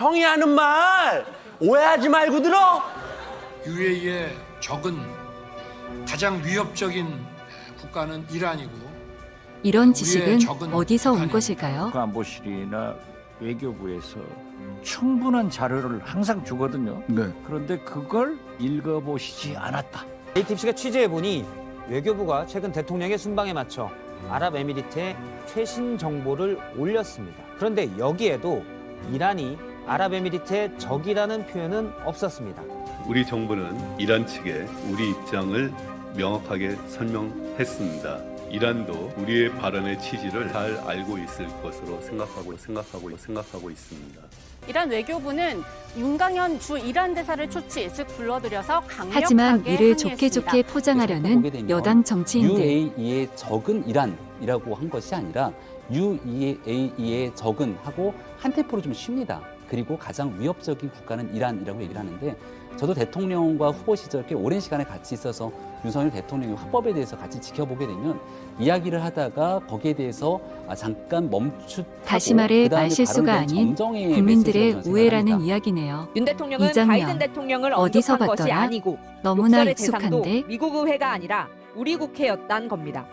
형이 하는 말 오해하지 말고 들어. UAE의 적은 가장 위협적인 국가는 이란이고 이런 지식은 어디서 온 것일까요? 국가안보실이나 외교부에서 충분한 자료를 항상 주거든요. 네. 그런데 그걸 읽어보시지 않았다. ATBC가 취재해보니 외교부가 최근 대통령의 순방에 맞춰 아랍에미리트에 최신 정보를 올렸습니다. 그런데 여기에도 이란이 아랍에미리트의 적이라는 표현은 없었습니다. 우리 정부는 이란 측에 우리 입장을 명확하게 설명했습니다. 이란도 우리의 발언의 취지를 잘 알고 있을 것으로 생각하고 생각하고 생각하고 있습니다. 이란 외교부는 윤강현 주 이란 대사를 초치, 즉 불러들여서 강력하게 하지만 이를 좋게. 좋게 포장하려는 여당 정치인들. UAE의 적은 이란이라고 한 것이 아니라 UAE의 적은 하고 한 테포로 좀 쉽니다. 그리고 가장 위협적인 국가는 이란이라고 얘기를 하는데 저도 대통령과 후보 시절 꽤 오랜 시간에 같이 있어서 윤석열 대통령의 화법에 대해서 같이 지켜보게 되면 이야기를 하다가 거기에 대해서 아, 잠깐 멈추 다시 말해 말실수가 아닌 국민들의 우애라는 이야기네요. 윤 대통령은 이장면, 바이든 대통령을 어디서 봤더라? 아니고 너무나 익숙한데 미국 의회가 아니라 우리 국회였단 겁니다.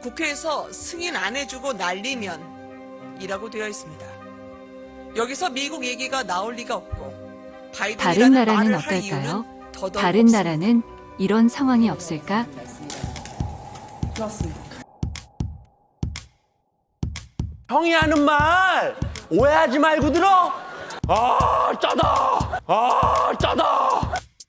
국회에서 승인 안 해주고 날리면 이라고 되어 있습니다. 여기서 미국 얘기가 나올 리가 없고 다른 나라는 어떨까요? 다른 없습니다. 나라는 이런 상황이 없을까? 형이 하는 말 오해하지 말고 들어. 아 짜다. 아 짜다.